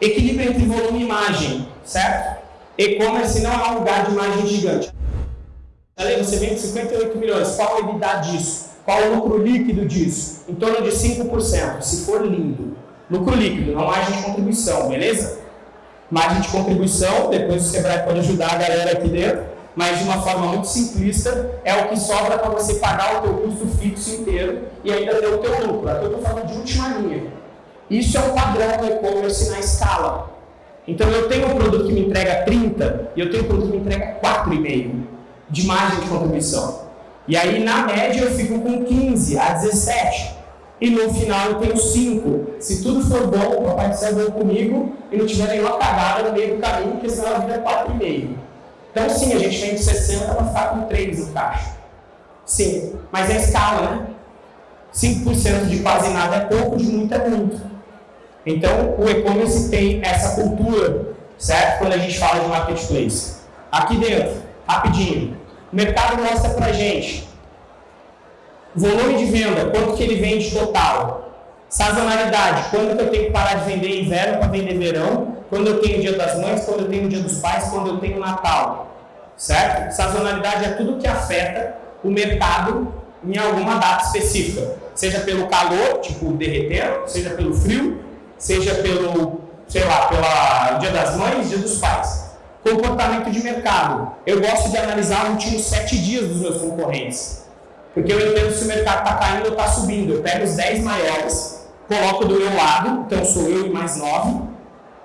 Equilíbrio entre volume e imagem, certo? E-commerce não é um lugar de imagem gigante. Ali você vende 58 milhões, qual a EBITDA disso? Qual o lucro líquido disso? Em torno de 5%, se for lindo. Lucro líquido, não margem de contribuição, beleza? Margem de contribuição, depois o Sebrae pode ajudar a galera aqui dentro, mas de uma forma muito simplista, é o que sobra para você pagar o teu custo fixo inteiro e ainda ter o teu lucro. Aqui eu estou falando de última linha. Isso é um padrão do e-commerce na escala. Então eu tenho um produto que me entrega 30 e eu tenho um produto que me entrega 4,5 de margem de contribuição. E aí, na média, eu fico com 15 a 17. E no final eu tenho 5. Se tudo for bom, o papai do céu comigo e não tiver nenhuma cagada no meio do caminho, porque senão a vida é 4,5. Então sim, a gente vem de 60 para ficar com 3 no caixa. Sim, mas é escala, né? 5% de quase nada é pouco, de muito é muito. Então, o e-commerce tem essa cultura, certo? Quando a gente fala de marketplace. Aqui dentro, rapidinho, o mercado mostra para gente volume de venda, quanto que ele vende total. Sazonalidade, quando que eu tenho que parar de vender inverno para vender verão, quando eu tenho o dia das mães, quando eu tenho o dia dos pais, quando eu tenho o Natal. Certo? Sazonalidade é tudo que afeta o mercado em alguma data específica. Seja pelo calor, tipo derreter, seja pelo frio, seja pelo, sei lá, pelo dia das mães, dia dos pais. Comportamento de mercado. Eu gosto de analisar os últimos sete dias dos meus concorrentes. Porque eu entendo se o mercado está caindo ou está subindo. Eu pego os 10 maiores, coloco do meu lado, então sou eu e mais 9,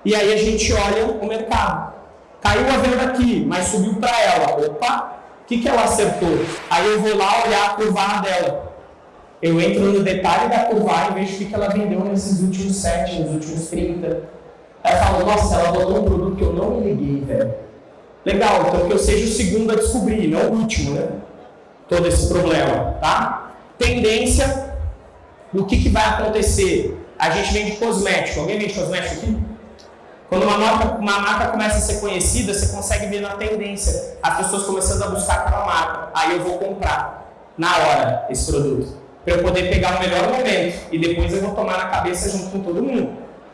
e aí a gente olha o mercado. Caiu a venda aqui, mas subiu para ela. Opa, o que, que ela acertou? Aí eu vou lá olhar a curva dela. Eu entro no detalhe da curva e vejo o que, ela vendeu nesses últimos 7, nos últimos 30. Aí eu falo, nossa, ela botou um produto que eu não me liguei, velho. Legal, então que eu seja o segundo a descobrir, não o último, né? Todo esse problema, tá? Tendência, o que, que vai acontecer? A gente vende cosmético. Alguém vende cosmético aqui? Quando uma marca, uma marca começa a ser conhecida, você consegue ver na tendência as pessoas começando a buscar aquela marca. Aí eu vou comprar na hora esse produto. Para eu poder pegar o melhor momento. E depois eu vou tomar na cabeça junto com todo mundo.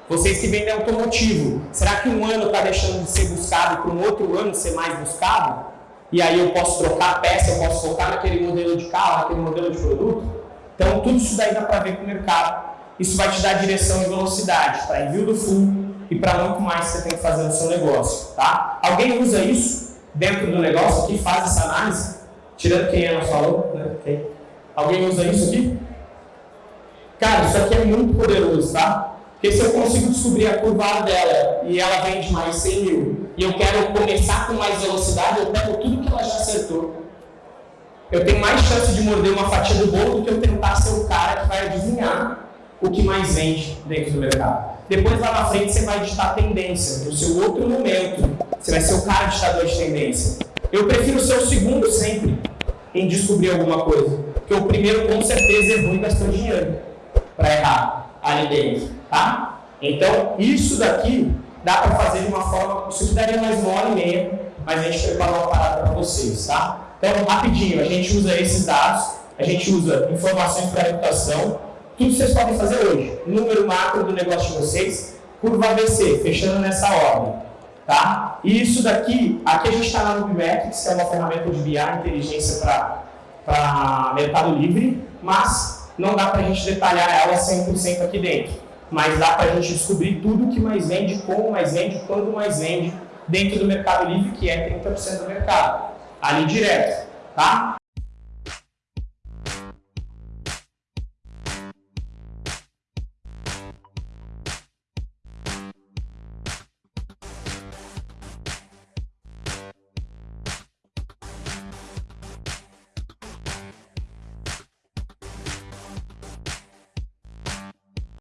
Vocês que vendem automotivo, será que um ano está deixando de ser buscado para um outro ano ser mais buscado? E aí eu posso trocar a peça, eu posso focar naquele modelo de carro, naquele modelo de produto? Então tudo isso daí dá para ver com o mercado. Isso vai te dar direção e velocidade para envio do full e para muito mais que você tem que fazer no seu negócio. Tá? Alguém usa isso dentro do negócio aqui, faz essa análise? Tirando quem é, nós falou, né? Alguém usa isso aqui? Cara, isso aqui é muito poderoso, tá? Porque se eu consigo descobrir a curva dela e ela vende mais 100 mil, e eu quero começar com mais velocidade, eu pego tudo que ela já acertou. Eu tenho mais chance de morder uma fatia do bolo do que eu tentar ser o cara que vai adivinhar o que mais vende dentro do mercado. Depois lá na frente você vai ditar tendência, no seu outro momento. Você vai ser o cara ditador de tendência. Eu prefiro ser o segundo sempre em descobrir alguma coisa. Porque o primeiro com certeza errou e gastou dinheiro para errar ali dentro tá? Então, isso daqui dá para fazer de uma forma, isso aqui daria mais uma hora e meia, mas a gente preparou uma parada para vocês, tá? Então, rapidinho, a gente usa esses dados, a gente usa informações para reputação, tudo vocês podem fazer hoje. Número macro do negócio de vocês, curva ABC, fechando nessa ordem. Tá? E isso daqui, aqui a gente está na Nubimetrics, que é uma ferramenta de BI, inteligência para Mercado Livre, mas não dá para a gente detalhar ela 100% aqui dentro mas dá para a gente descobrir tudo que mais vende, como mais vende, quando mais vende dentro do Mercado Livre, que é 30% do mercado, ali direto, tá?